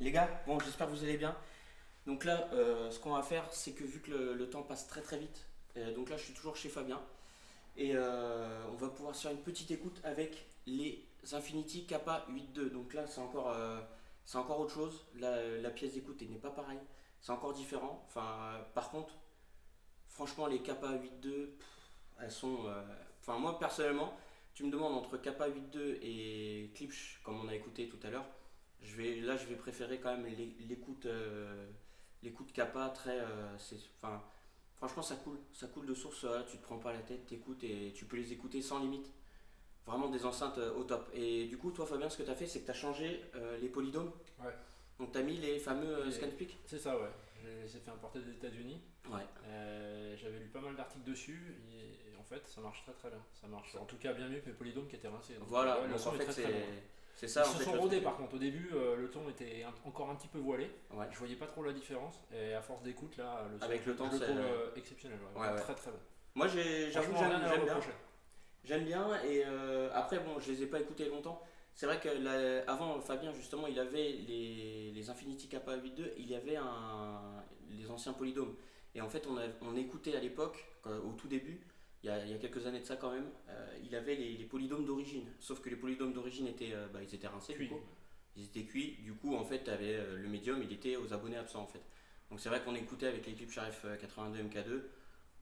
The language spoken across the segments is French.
Les gars, bon, j'espère que vous allez bien. Donc là, euh, ce qu'on va faire, c'est que vu que le, temps passe très très vite, euh, donc là, je suis toujours chez Fabien, et euh, on va pouvoir faire une petite écoute avec les Infinity Kappa 8.2. Donc là, c'est encore, c'est encore autre chose. La, pièce d'écoute n'est pas pareille, c'est encore différent. Par contre, franchement, les Kappa 8.2, elles sont. Enfin, moi personnellement, tu me demandes entre Kappa 8.2 et Klipsch, comme on a écouté tout à l'heure je vais, là, je vais préférer quand même l'écoute euh, l'écoute Kappa très. Euh, enfin, franchement, ça coule. Ça coule de source. tu te prends pas la tête, t'écoutes et tu peux les écouter sans limite. Vraiment des enceintes euh, au top. Et du coup, toi, Fabien, ce que tu as fait, c'est que tu as changé les polydômes. Ouais. Donc, tu as mis les fameux ScanSpeak C'est ça, ouais. Je les ai fait importer des États-Unis. Ouais. J'avais lu pas mal d'articles dessus et, en fait, ça marche très très bien. Ça marche en tout cas bien mieux que mes polydômes qui étaient rincés. voilà, le son en fait, c'est c'est ça. Ils se sont rodés par contre. Au début, euh, le ton était encore un petit peu voilé. Ouais. Je voyais pas trop la différence. Et à force d'écoute, là, le son, avec le temps, c'est euh, exceptionnel. Très très bon. Moi, j'avoue, j'aime bien. J'aime bien. Et euh, après, bon, je les ai pas écoutés longtemps. C'est vrai que avant, Fabien, justement, il avait les, les Infinity Kappa 8.2, il y avait un, les anciens polydômes. Et en fait, on, on écoutait à l'époque, au tout début, il y, a, quelques années de ça quand même, euh, il avait les, polydômes d'origine. Sauf que les polydômes d'origine étaient, euh, bah, ils étaient rincés, du coup. Ils étaient cuits. Du coup, en fait, avais, euh, le médium, il était aux abonnés absents, en fait. Donc c'est vrai qu'on écoutait avec l'équipe Sharif 82 MK2.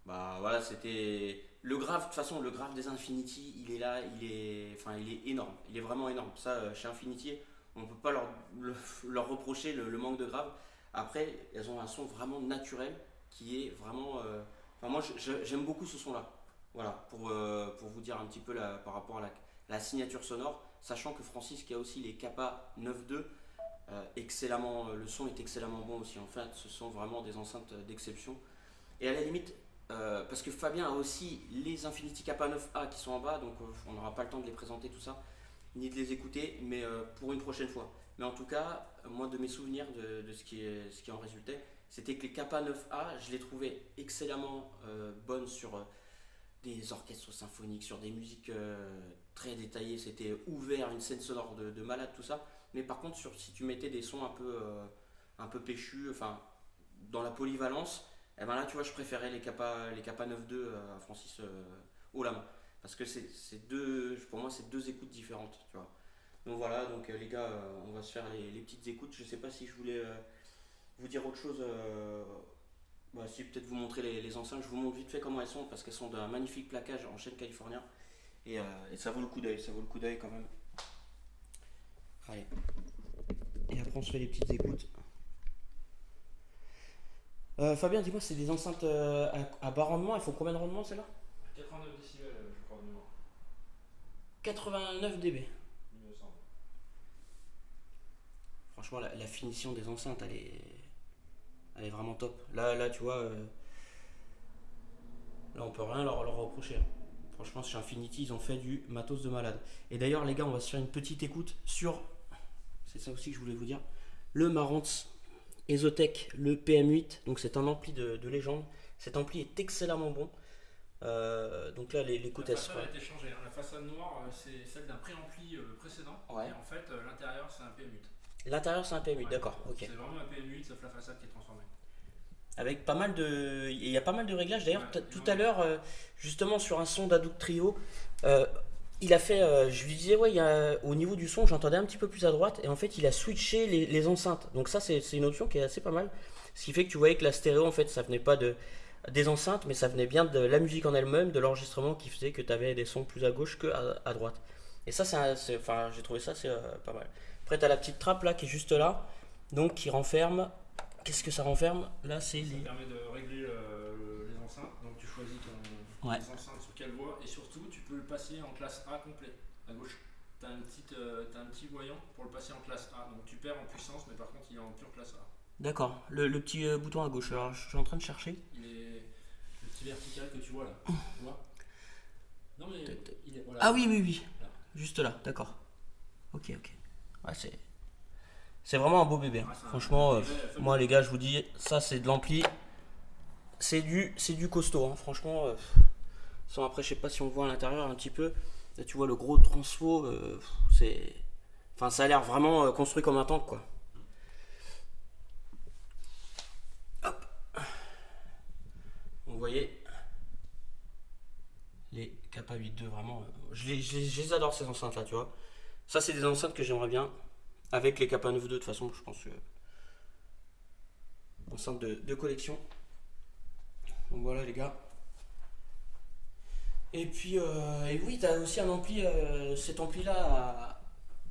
Bah voilà, c'était le grave. De toute façon, le grave des Infinity, il est là, il est, enfin, il est énorme. Il est vraiment énorme. Ça, chez Infinity, on ne peut pas leur, leur reprocher le, manque de grave. Après, elles ont un son vraiment naturel qui est vraiment. Enfin, moi, j'aime beaucoup ce son-là. Voilà, pour, euh, pour vous dire un petit peu par rapport à la, signature sonore, sachant que Francis qui a aussi les Kappa 9.2, euh, euh, le son est excellemment bon aussi. En fait, ce sont vraiment des enceintes d'exception. Et à la limite, parce que Fabien a aussi les Infinity Kappa 9A qui sont en bas, donc on n'aura pas le temps de les présenter tout ça, ni de les écouter, mais pour une prochaine fois. Mais en tout cas, moi de mes souvenirs de, ce, qui ce qui en résultait, c'était que les Kappa 9A, je les trouvais excellemment bonnes sur des orchestres symphoniques, sur des musiques euh, très détaillées, c'était ouvert, une scène sonore de, malade, tout ça. Mais par contre, sur, si tu mettais des sons un peu, euh, un peu péchus, enfin, dans la polyvalence, et eh ben là, tu vois, je préférais les Kappa, les Kappa 9.2 euh, à Francis main. Parce que c'est deux, pour moi, c'est deux écoutes différentes, tu vois. Donc voilà, donc les gars, on va se faire les, petites écoutes. Je sais pas si je voulais vous dire autre chose bah, si peut-être vous montrer les, enceintes, je vous montre vite fait comment elles sont parce qu'elles sont d'un magnifique plaquage en chêne californien et, euh, ça vaut le coup d'œil, ça vaut le coup d'œil quand même. Allez. Et après on se fait les petites écoutes. Euh, Fabien, dis-moi, c'est des enceintes euh, à, bas rendement, elles font combien de rendement celles-là? 89 décibels, je crois, de mémoire. 89 dB. Franchement, la, finition des enceintes, elle est, elle est vraiment top. Là, là tu vois, euh, là on peut rien leur, leur reprocher. Hein. Franchement, chez Infinity, ils ont fait du matos de malade. Et d'ailleurs, les gars, on va se faire une petite écoute sur, c'est ça aussi que je voulais vous dire, le Marantz Ezotech, le PM8. Donc c'est un ampli de, légende. Cet ampli est excellemment bon. Euh, donc là, l'écoute, elle a été changée. Hein. La façade noire, euh, c'est celle d'un pré-ampli précédent. Et en fait, l'intérieur, c'est un PM8. L'intérieur c'est un PM8, d'accord. ok. C'est vraiment un PM8 sauf la façade qui est transformée. Avec pas mal de. Il y a pas mal de réglages. D'ailleurs, tout à l'heure, euh, justement sur un son d'Adouk Trio, euh, il a fait. Euh, je lui disais, ouais, il y a, au niveau du son, j'entendais un petit peu plus à droite. Et en fait, il a switché les, enceintes. Donc, ça, c'est une option qui est assez pas mal. Ce qui fait que tu voyais que la stéréo, en fait, ça venait pas de, des enceintes, mais ça venait bien de la musique en elle-même, de l'enregistrement qui faisait que tu avais des sons plus à gauche que à, droite. Et ça, c'est. Enfin, j'ai trouvé ça, c'est pas mal. Après, tu as la petite trappe là qui est juste là, donc qui renferme. Qu'est-ce que ça renferme? Là, c'est Ça permet de régler les enceintes. Donc, tu choisis ton ouais. enceintes sur quelle voie et surtout, tu peux le passer en classe A complet à gauche. Tu as, euh, as, un petit voyant pour le passer en classe A. Donc, tu perds en puissance, mais par contre, il est en pure classe A. D'accord. Le, le, petit euh, bouton à gauche. Alors, je suis en train de chercher. Il est le petit vertical que tu vois là. tu vois? Non, mais il est, voilà. Ah oui, oui, oui. Juste là, d'accord. Ok, ok c'est vraiment un beau bébé. Hein. Franchement, euh, moi les gars, je vous dis, ça c'est de l'ampli. C'est du, du costaud. Hein. Franchement, euh, sans après, je sais pas si on voit à l'intérieur un petit peu. Là, tu vois le gros transfo, euh, c'est, enfin, ça a l'air vraiment construit comme un tank quoi. Hop. Vous voyez les Kappa 8.2 vraiment. Je les adore ces enceintes là, tu vois. Ça, c'est des enceintes que j'aimerais bien avec les Kappa 9.2, de toute façon, je pense que. Enceinte de, de collection. Donc voilà, les gars. Et puis, euh, et oui, tu as aussi un ampli, euh, cet ampli-là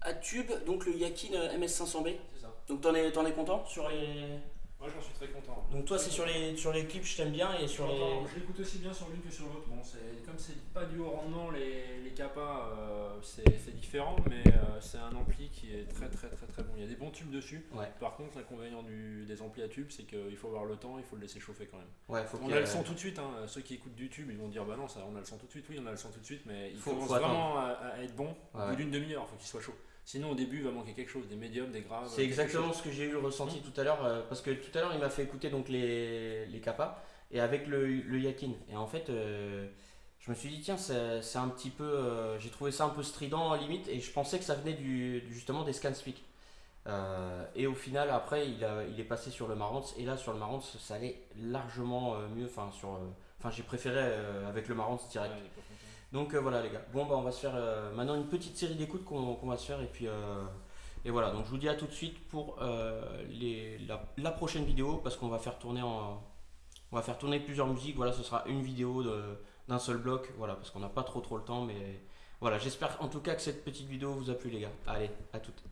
à, tube, donc le Yakin MS500B. C'est ça. Donc t'en es, en es content sur les... Moi j'en suis très content. Donc toi c'est sur les, sur les clips je t'aime bien et sur les... Je l'écoute aussi bien sur l'une que sur l'autre. Bon, comme c'est pas du haut rendement, les, les capas euh, c'est différent, mais euh, c'est un ampli qui est très très très très bon. Il y a des bons tubes dessus. Par contre l'inconvénient des amplis à tubes c'est qu'il faut avoir le temps, il faut le laisser chauffer quand même. Ouais, faut on a le son tout de suite, hein. ceux qui écoutent du tube ils vont dire bah non ça, on a le son tout de suite, oui on a le son tout de suite, mais il faut, commence vraiment à, être bon au bout d'une demi-heure, il faut qu'il soit chaud. Sinon, au début, il va manquer quelque chose, des médiums, des graves. C'est exactement ce que j'ai eu ressenti tout à l'heure, euh, parce que tout à l'heure, il m'a fait écouter donc les, les kappas et avec le, le yakin. Et en fait, euh, je me suis dit, tiens, c'est un petit peu. Euh, j'ai trouvé ça un peu strident, limite, et je pensais que ça venait du, justement des scan speak. et au final, après, il, a, il est passé sur le Marantz, et là, sur le Marantz, ça allait largement mieux. Enfin, sur, enfin j'ai préféré avec le Marantz direct. Donc euh, voilà les gars. Bon bah on va se faire euh, maintenant une petite série d'écoutes qu'on va se faire et puis euh, et voilà. Donc je vous dis à tout de suite pour la, prochaine vidéo parce qu'on va faire tourner en on va faire tourner plusieurs musiques. Voilà, ce sera une vidéo d'un seul bloc. Voilà parce qu'on n'a pas trop trop le temps mais voilà. J'espère en tout cas que cette petite vidéo vous a plu les gars. Allez, à toutes.